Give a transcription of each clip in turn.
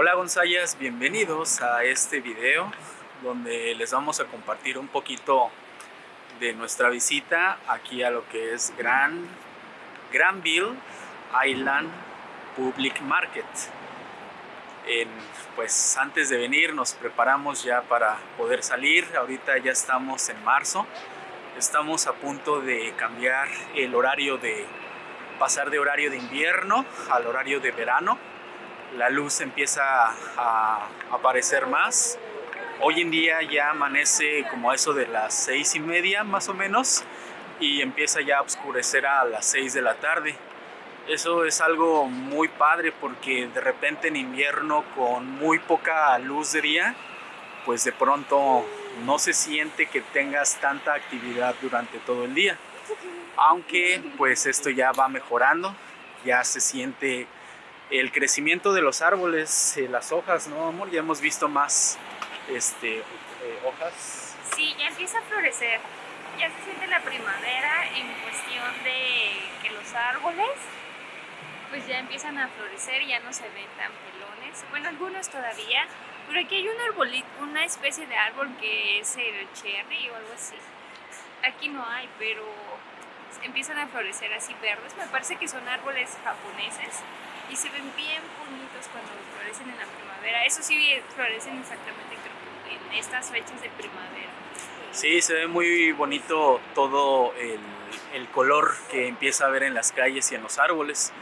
Hola Gonzayas, bienvenidos a este video donde les vamos a compartir un poquito de nuestra visita aquí a lo que es Gran, Granville Island Public Market. pues antes de venir nos preparamos ya para poder salir, ahorita ya estamos en marzo, estamos a punto de cambiar el horario de pasar de horario de invierno al horario de verano. La luz empieza a aparecer más. Hoy en día ya amanece como eso de las seis y media más o menos y empieza ya a oscurecer a las seis de la tarde. Eso es algo muy padre porque de repente en invierno con muy poca luz de día, pues de pronto no se siente que tengas tanta actividad durante todo el día aunque pues esto ya va mejorando, ya se siente el crecimiento de los árboles, eh, las hojas, ¿no amor? Ya hemos visto más este, eh, hojas. Sí, ya empieza a florecer, ya se siente la primavera en cuestión de que los árboles pues ya empiezan a florecer, ya no se ven tan pelones, bueno algunos todavía, pero aquí hay un arbolito, una especie de árbol que es el cherry o algo así. Aquí no hay, pero empiezan a florecer así verdes. Me parece que son árboles japoneses y se ven bien bonitos cuando florecen en la primavera. Eso sí, florecen exactamente en estas fechas de primavera. Sí, se ve muy bonito todo el, el color que empieza a ver en las calles y en los árboles.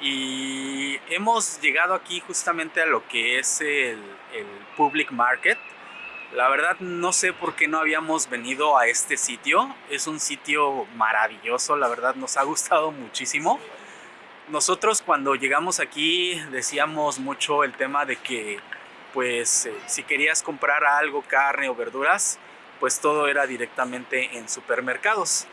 Y hemos llegado aquí justamente a lo que es el, el Public Market, la verdad no sé por qué no habíamos venido a este sitio. Es un sitio maravilloso, la verdad nos ha gustado muchísimo. Nosotros cuando llegamos aquí decíamos mucho el tema de que pues eh, si querías comprar algo, carne o verduras, pues todo era directamente en supermercados.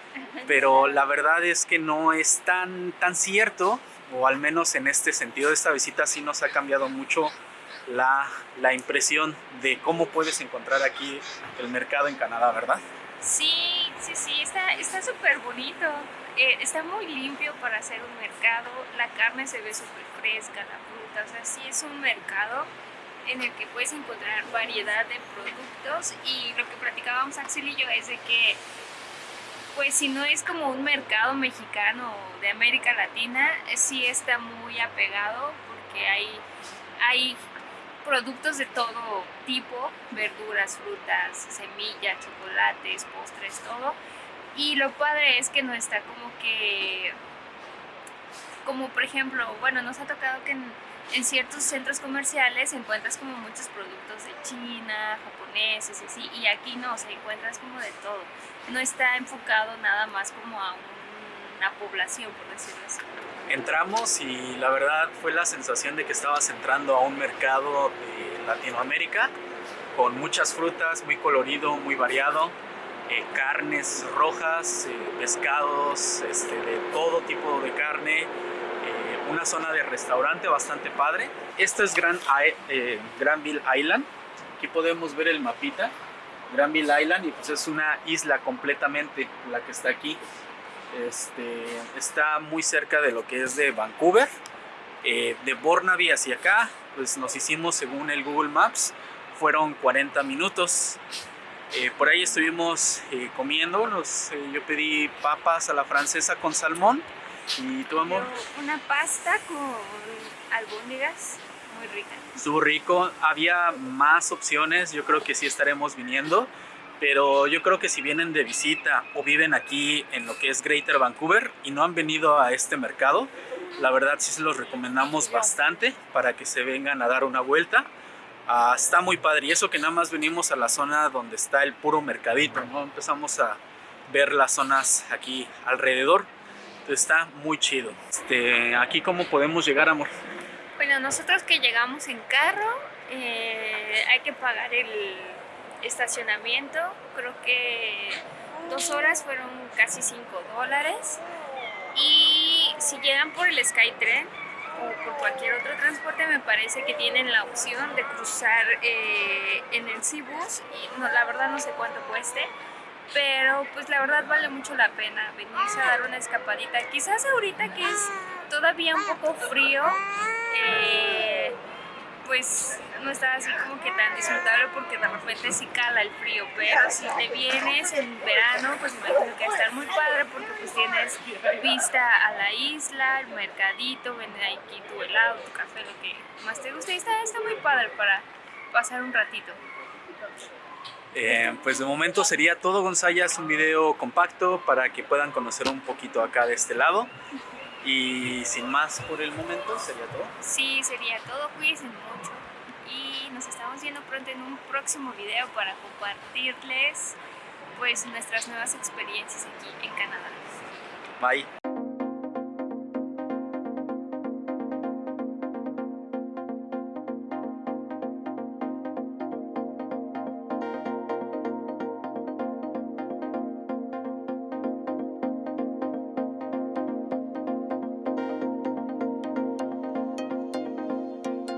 Pero la verdad es que no es tan, tan cierto, o al menos en este sentido, esta visita sí nos ha cambiado mucho la, la impresión de cómo puedes encontrar aquí el mercado en Canadá, ¿verdad? Sí, sí, sí, está súper bonito. Eh, está muy limpio para hacer un mercado. La carne se ve súper fresca, la fruta. O sea, sí es un mercado en el que puedes encontrar variedad de productos. Y lo que platicábamos Axel y yo es de que, pues si no es como un mercado mexicano de América Latina, sí está muy apegado porque hay, hay productos de todo tipo, verduras, frutas, semillas, chocolates, postres, todo. Y lo padre es que no está como que, como por ejemplo, bueno, nos ha tocado que en, ciertos centros comerciales encuentras como muchos productos de China, japoneses y así, y aquí no, o encuentras como de todo. No está enfocado nada más como a una población, por decirlo así. Entramos y la verdad fue la sensación de que estabas entrando a un mercado de Latinoamérica con muchas frutas, muy colorido, muy variado, eh, carnes rojas, eh, pescados, este, de todo tipo de carne, eh, una zona de restaurante bastante padre. Esto es Gran, Granville Island, aquí podemos ver el mapita, Granville Island y pues es una isla completamente la que está aquí. Este, está muy cerca de lo que es de Vancouver. Eh, de Burnaby hacia acá, pues nos hicimos según el Google Maps, fueron 40 minutos. Eh, por ahí estuvimos eh, comiendo, yo pedí papas a la francesa con salmón. ¿Y tu amor? una pasta con albóndigas, muy rica. Estuvo rico, había más opciones, yo creo que sí estaremos viniendo pero yo creo que si vienen de visita o viven aquí en lo que es Greater Vancouver y no han venido a este mercado, la verdad sí se los recomendamos bastante para que se vengan a dar una vuelta. Ah, está muy padre y eso que nada más venimos a la zona donde está el puro mercadito, ¿no? Empezamos a ver las zonas aquí alrededor, está muy chido. Este, aquí cómo podemos llegar, amor. Bueno, nosotros que llegamos en carro, eh, hay que pagar el estacionamiento, creo que dos horas fueron casi 5 dólares. Y si llegan por el Skytrain o por cualquier otro transporte, me parece que tienen la opción de cruzar eh, en el Cibus. Y no, la verdad no sé cuánto cueste, pero pues la verdad vale mucho la pena venirse a dar una escapadita. Quizás ahorita que es todavía un poco frío, eh, pues no está así como que tan disfrutable porque de repente sí cala el frío, pero si te vienes en verano, pues me imagino que va a estar muy padre porque pues tienes vista a la isla, el mercadito, venden aquí tu helado, tu café, lo que más te guste y está, está muy padre para pasar un ratito. Eh, pues de momento sería todo, Gonzayas, un video compacto para que puedan conocer un poquito acá de este lado. Y sin más por el momento, ¿sería todo? Sí, sería todo. Cuídense mucho. Nos estamos viendo pronto en un próximo video para compartirles pues nuestras nuevas experiencias aquí en Canadá. Bye.